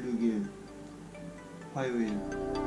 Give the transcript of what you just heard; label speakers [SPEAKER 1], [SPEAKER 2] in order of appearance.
[SPEAKER 1] 16일 화요일.